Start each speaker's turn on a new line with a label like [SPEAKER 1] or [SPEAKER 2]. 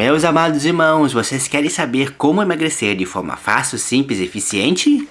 [SPEAKER 1] Meus amados irmãos, vocês querem saber como emagrecer de forma fácil, simples e eficiente?